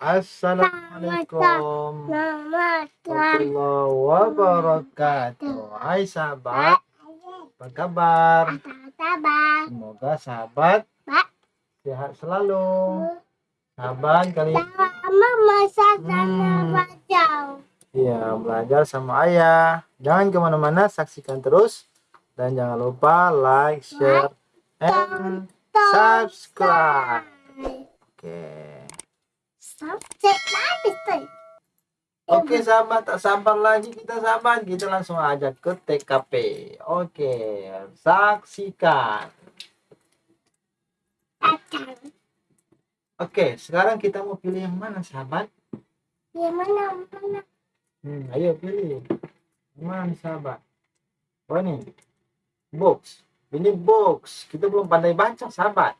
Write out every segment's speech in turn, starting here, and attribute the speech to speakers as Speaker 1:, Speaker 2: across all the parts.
Speaker 1: Assalamualaikum warahmatullahi wabarakatuh. Hai sahabat, apa kabar? Semoga sahabat sehat selalu. Sahabat kali
Speaker 2: masak
Speaker 1: Hmm.
Speaker 2: baca.
Speaker 1: Iya, belajar sama ayah. Jangan ke mana-mana, saksikan terus. Dan jangan lupa like, share, and subscribe. Oke.
Speaker 2: Subjek habis tuh.
Speaker 1: Oke sahabat, tak sabar lagi kita sahabat. Kita langsung aja ke TKP. Oke, saksikan. Oke, sekarang kita mau pilih yang mana sahabat?
Speaker 2: Yang mana mana?
Speaker 1: Hmm, ayo pilih. Yang mana sahabat? Oh ini, box. Ini box. Kita belum pandai baca sahabat.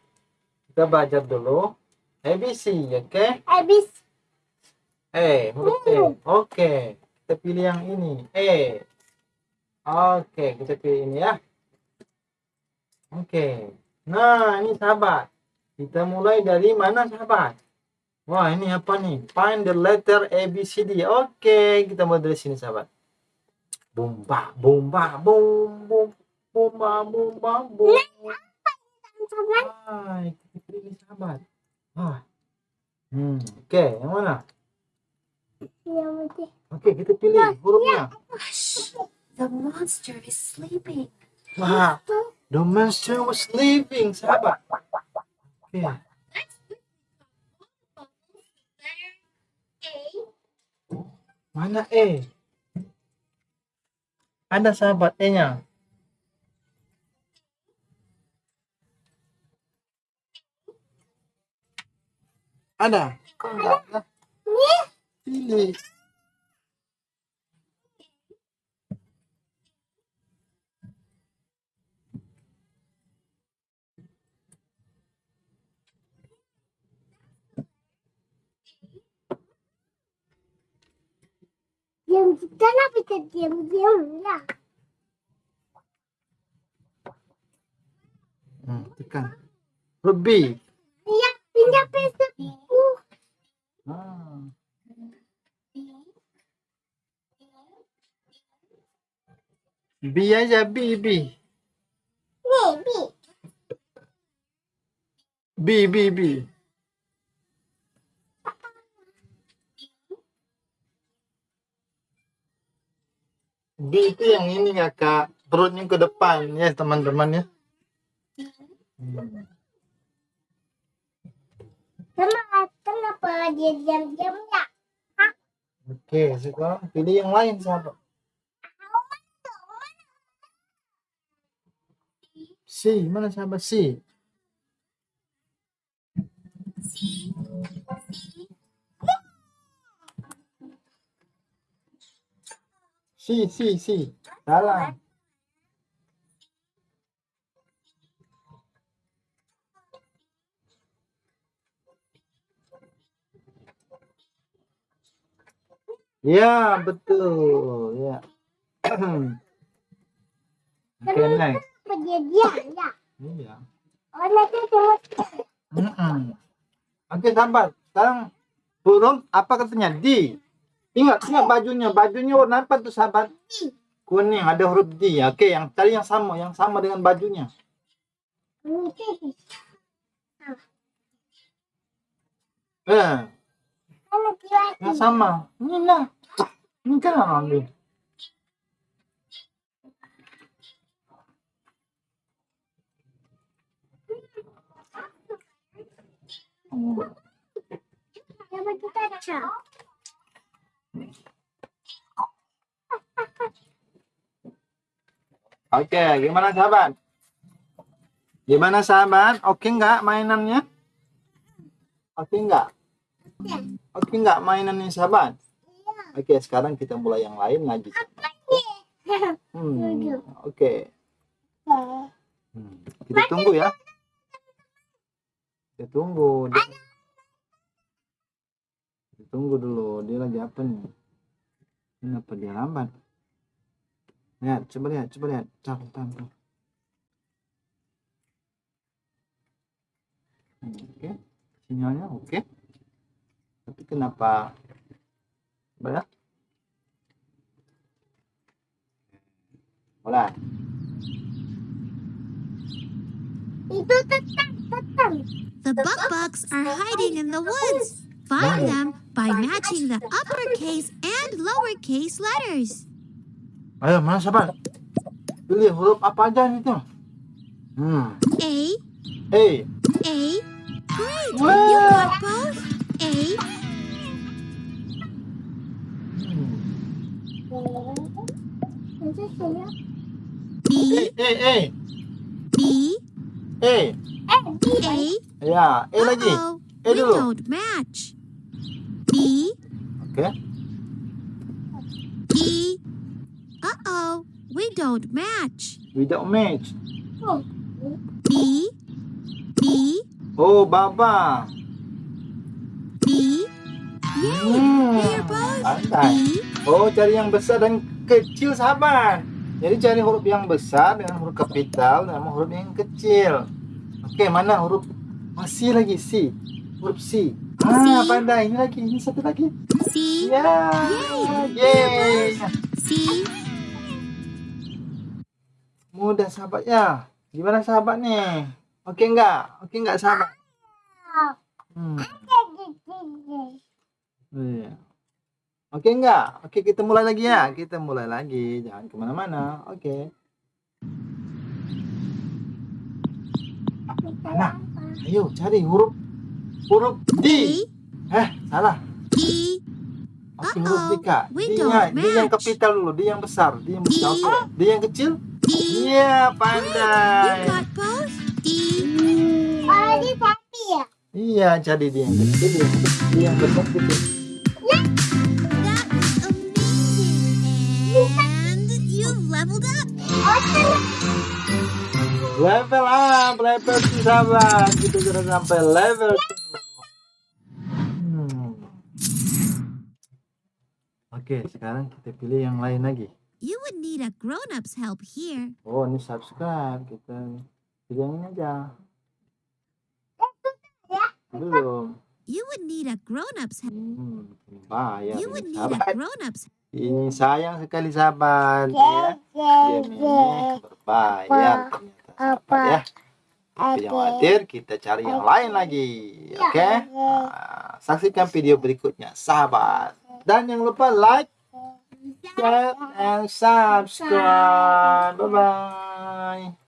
Speaker 1: Kita belajar dulu. ABC, oke?
Speaker 2: Habis.
Speaker 1: Eh, huruf E. Oke, kita pilih yang ini. E. Oke, kita pilih ini ya. Oke. Nah, ini sahabat. Kita mulai dari mana sahabat? Wah, ini apa nih? Find the letter A, B, C, D. Oke, kita mulai dari sini sahabat. Bum.
Speaker 2: Sama
Speaker 1: Hai, kita pilih sahabat. Wah. Hmm, oke, yang mana?
Speaker 2: yang putih.
Speaker 1: Oke, kita pilih hurufnya.
Speaker 3: Hush! The monster is sleeping.
Speaker 1: Wah, the monster was sleeping, sahabat. Oke, mana E? Ada sahabat E-nya. Ada? Pilih.
Speaker 2: Diam kenapa kita diam diam lah?
Speaker 1: Hmm, tekan. Huruf Ah. B aja, B, B.
Speaker 2: nih, bi.
Speaker 1: B, B, B. B itu yang ini ya kak, perutnya ke depan ya teman-teman ya. Hmm.
Speaker 2: Kenapa dia diam diam ya?
Speaker 1: Oke, sekarang pilih yang lain sahabat. C, mana sahabat C? C, C, C. Salah. Ya, betul. Ya. Oke, next.
Speaker 2: Dia diam ya?
Speaker 1: Iya.
Speaker 2: Oh, nanti cuma
Speaker 1: Mm-mm. Oke, sahabat. Sekarang burung apa katanya? D. Ingat, ingat bajunya. Bajunya warna apa tuh, sahabat? Kuning, ada huruf D. Oke, yang cari yang sama, yang sama dengan bajunya. Eh, yang sama. Ini lah. Ini kan ambil. Oke, gimana sahabat? Gimana sahabat? Oke nggak mainannya? Oke nggak? Oke nggak mainannya sahabat? Oke, sekarang kita mulai yang lain lagi. Hmm, oke. Hmm, Kita tunggu ya. Kita tunggu. Kita tunggu dulu. Dia lagi apa nih? Kenapa dia lambat? Lihat, coba lihat, coba lihat. Tahan. Hmm, Oke, sinyalnya oke. Tapi kenapa? Banyak? Mulai.
Speaker 2: Itu tetap, tetap.
Speaker 4: The buck bucks are hiding in the woods. Find them by matching the uppercase and lowercase letters.
Speaker 1: Ayo, mana sahabat? Pilih huruf apa aja nih tuh? Hmm.
Speaker 4: A,
Speaker 1: A.
Speaker 4: A. Great! You got both. A,
Speaker 2: Itu saya.
Speaker 4: B,
Speaker 1: A, A,
Speaker 4: B,
Speaker 1: A. A.
Speaker 2: Eh, di.
Speaker 4: A.
Speaker 1: Ya, A lagi.
Speaker 4: Uh-oh,
Speaker 1: A
Speaker 4: we
Speaker 1: dulu.
Speaker 4: don't match. B,
Speaker 1: Oke.
Speaker 4: B. Uh-oh, we don't match.
Speaker 1: Without match.
Speaker 2: Oh,
Speaker 4: B, B,
Speaker 1: Oh, Baba.
Speaker 4: B. Yay!
Speaker 1: Hmm.
Speaker 4: They are both
Speaker 1: Pandai.
Speaker 4: B,
Speaker 1: Oh, cari yang besar dan kecil, sahabat. Jadi cari huruf yang besar dengan huruf kapital dan huruf yang kecil. Oke, mana huruf masih lagi C. Huruf C. Ah, pandai. Ini lagi, ini satu lagi.
Speaker 4: C,
Speaker 1: Ya.
Speaker 4: Yay.
Speaker 1: Yeay.
Speaker 4: C,
Speaker 1: Mudah sahabat ya. Gimana sahabat nih? Oke enggak? Oke enggak sahabat? Hmm.
Speaker 2: jadi, jadi.
Speaker 1: Iya. Oke enggak? Oke kita mulai lagi ya. Kita mulai lagi. Jangan ke mana-mana. Oke. Mana? Ayo cari huruf huruf D. Eh salah.
Speaker 4: E,
Speaker 1: Oke huruf D kak. D D yang kapital dulu. D yang besar. D yang besar.
Speaker 4: D.
Speaker 1: Oke. D yang kecil.
Speaker 4: D.
Speaker 1: Iya
Speaker 4: You
Speaker 1: pandai.
Speaker 4: D,
Speaker 2: Oh, ya?
Speaker 1: Iya jadi D yang kecil. D yang, D yang besar Level up, level 2 sahabat. Kita sudah sampai level 2. Hmm. Oke, sekarang kita pilih yang lain lagi.
Speaker 4: You would need a grown-up's help here.
Speaker 1: Oh, ini subscribe. Kita pilih yang ini aja. Belum.
Speaker 4: You would need a grown-up's help.
Speaker 1: Hmm, bayar
Speaker 4: You would
Speaker 1: ini
Speaker 4: need a grown-up's
Speaker 1: Ini sayang sekali sahabat. Ya. Game ini berbayar sahabat ya. Tapi jangan khawatir, kita cari yang lain lagi. Oke? Nah, saksikan video berikutnya, sahabat. Dan jangan lupa like, share, and subscribe. Bye-bye.